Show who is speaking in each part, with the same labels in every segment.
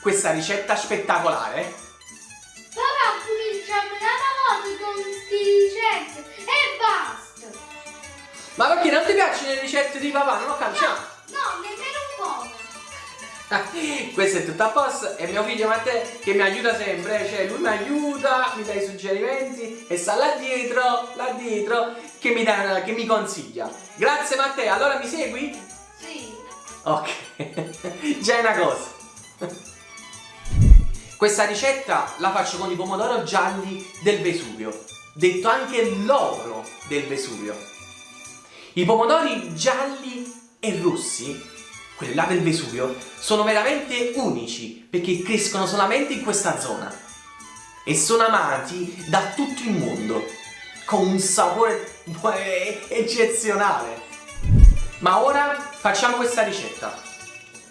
Speaker 1: questa ricetta spettacolare
Speaker 2: Papà ha dato modo con queste ricette e basta.
Speaker 1: ma perché non ti piacciono le ricette di papà non ho capito
Speaker 2: No, no, nemmeno un po'.
Speaker 1: questo è tutto a posto e mio figlio Matteo che mi aiuta sempre cioè lui mi aiuta mi dà i suggerimenti e sta là dietro là dietro che mi, dà, che mi consiglia grazie Matteo allora mi segui?
Speaker 2: Sì.
Speaker 1: ok già è una cosa questa ricetta la faccio con i pomodoro gialli del Vesuvio detto anche l'oro del Vesuvio i pomodori gialli e rossi quelli là del Vesuvio, sono veramente unici perché crescono solamente in questa zona e sono amati da tutto il mondo con un sapore eccezionale. Ma ora facciamo questa ricetta.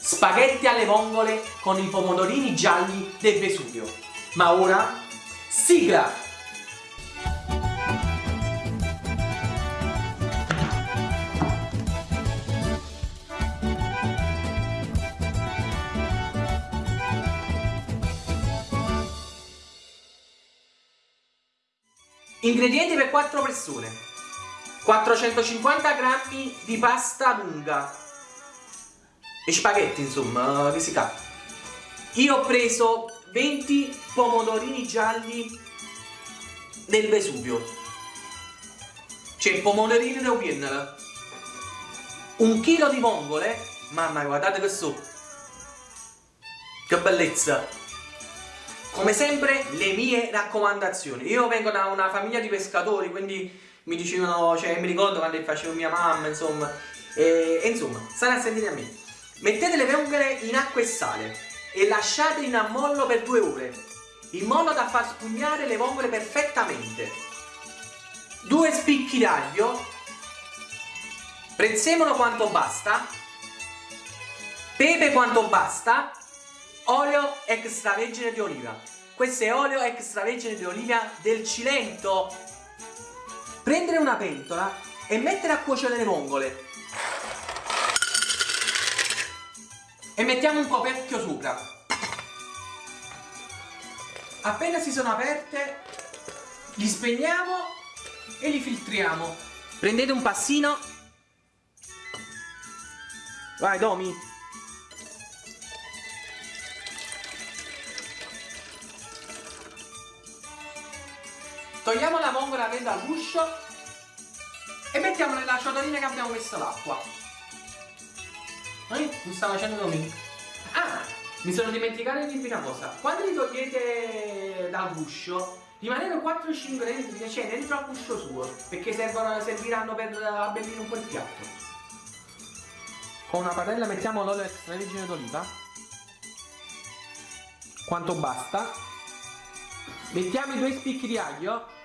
Speaker 1: Spaghetti alle vongole con i pomodorini gialli del Vesuvio. Ma ora, sigla! Ingredienti per 4 persone 450 grammi di pasta lunga e spaghetti insomma che si fa io ho preso 20 pomodorini gialli del Vesuvio. Cioè pomodorini da piennala un chilo di vongole. Mamma guardate che so che bellezza. Come sempre le mie raccomandazioni. Io vengo da una famiglia di pescatori quindi mi dicevano cioè mi ricordo quando facevo mia mamma insomma. E, e insomma state a sentire a me mettete le vongole in acqua e sale e lasciate in ammollo per due ore in modo da far spugnare le vongole perfettamente. Due spicchi d'aglio prezzemolo quanto basta pepe quanto basta olio extravergine di oliva. Questo è olio extravergine di oliva del Cilento. Prendere una pentola e mettere a cuocere le vongole e mettiamo un coperchio sopra appena si sono aperte li spegniamo e li filtriamo. Prendete un passino. Vai Domi. Togliamo la vongola dentro all'uscio e mettiamo nella ciotolina che abbiamo messo l'acqua. Eh? Mi sta facendo domingo. Ah, mi sono dimenticato di dirvi una cosa. Quando li togliete dal guscio, rimanendo 4-5 dentro, cioè dentro al guscio suo, perché servono, serviranno per abbellire un po' il piatto. Con una padella mettiamo l'olio extravergine d'oliva. Quanto basta. Mettiamo i due spicchi di aglio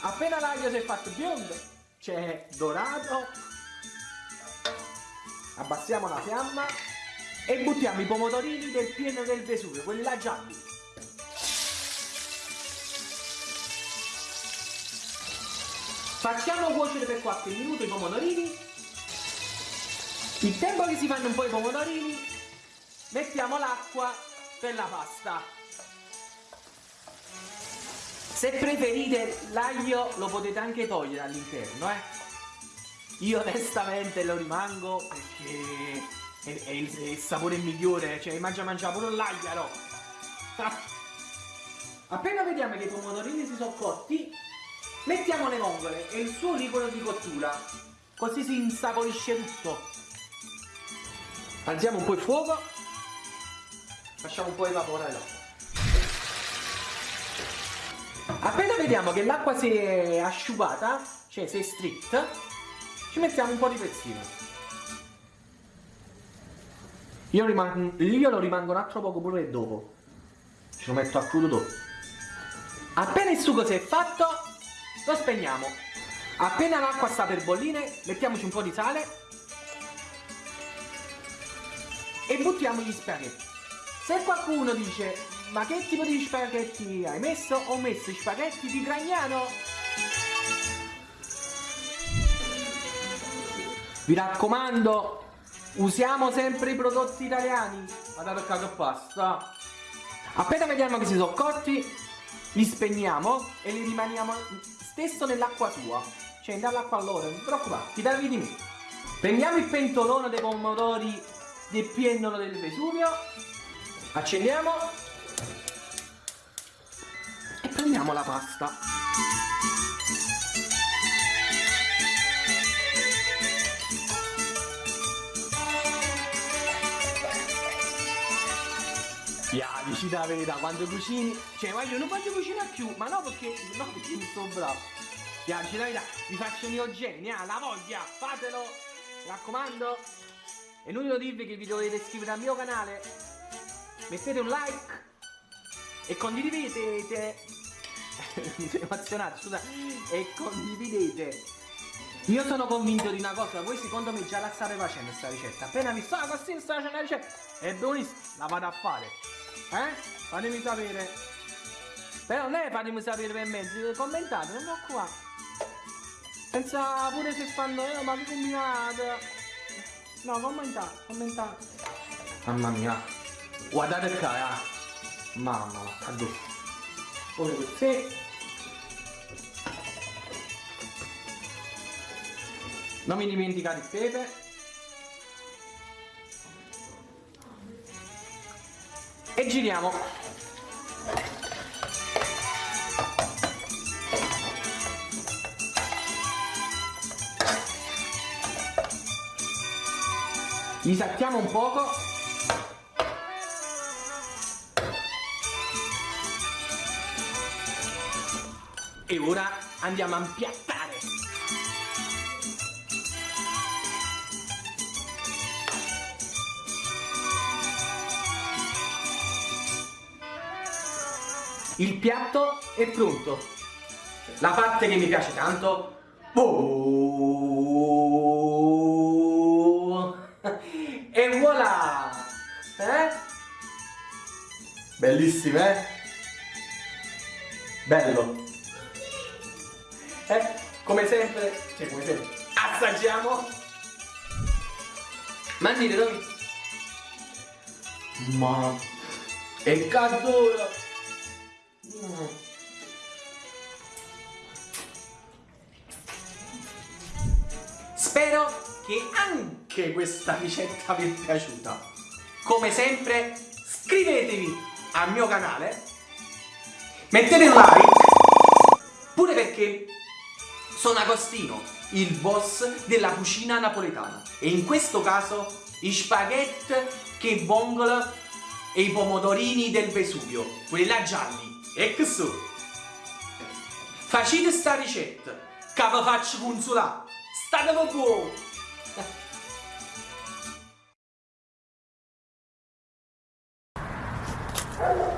Speaker 1: appena l'aglio si è fatto biondo c'è dorato. Abbassiamo la fiamma e buttiamo i pomodorini del pieno del Vesuvio quelli là gialli facciamo cuocere per qualche minuto i pomodorini. Il tempo che si fanno un po' i pomodorini mettiamo l'acqua per la pasta se preferite l'aglio lo potete anche togliere all'interno, eh. Io onestamente lo rimango perché è, è, il, è il, sapore migliore, cioè mangia mangia pure l'aglio, no? Appena vediamo che i pomodorini si sono cotti, mettiamo le vongole e il suo liquido di cottura, così si insaporisce tutto. Alziamo un po' il fuoco, facciamo un po' evaporare l'acqua. Appena vediamo che l'acqua si è asciugata, cioè si è stritta, ci mettiamo un po' di pezzino. Io, io lo rimango un altro poco pure dopo. Ci lo metto a crudo dopo. Appena il sugo si è fatto, lo spegniamo. Appena l'acqua sta per bollire, mettiamoci un po' di sale e buttiamo gli spaghetti. Se qualcuno dice ma che tipo di spaghetti hai messo? Ho messo i spaghetti di Gragnano Vi raccomando, usiamo sempre i prodotti italiani. Guardate che pasta. Appena vediamo che si sono cotti, li spegniamo e li rimaniamo stesso nell'acqua sua. Cioè, dall'acqua a loro, non vi preoccupate, fidatevi di me. Prendiamo il pentolone dei pomodori del piennolo del Vesuvio, accendiamo e prendiamo la pasta. Ya, dici la verità, quando cucini, cioè ma io non voglio cucinare più, ma no perché, no perché non sono bravo. Ya, dici la verità, vi faccio i miei geni, ah, la voglia, fatelo, mi raccomando. È inutile dirvi che vi dovete iscrivere al mio canale, mettete un like e condividete, mi sono emozionato, scusa, e condividete. Io sono convinto di una cosa, voi secondo me già la state facendo questa ricetta. Appena mi sta così sta facendo la ricetta, è buonissima, la vado a fare. Eh? Fatemi sapere. Però non è fatemi sapere per mezzo, commentate, non mi occupate. Pensa pure se fanno, eh, ma che combinato. No, commentate, commentate. Mamma mia. Guardate qua, eh. Mamma, addosso. Pure così. Non mi dimenticate il pepe. E giriamo. Li un poco. E ora andiamo a impiattare. Il piatto è pronto. La parte che mi piace tanto... Oh! E voilà! Eh? Bellissime, eh? Bello. Eh? Come sempre, cioè come sempre, assaggiamo. Mandite dove? Ma... E caldura! Spero che anche questa ricetta vi è piaciuta. Come sempre, iscrivetevi al mio canale, mettete un like, pure perché sono Agostino, il boss della cucina napoletana. E in questo caso i spaghetti che vongola e i pomodorini del Vesuvio, quelli là gialli. E che so? Facete sta ricetta, che vi faccio consolare. State buoni!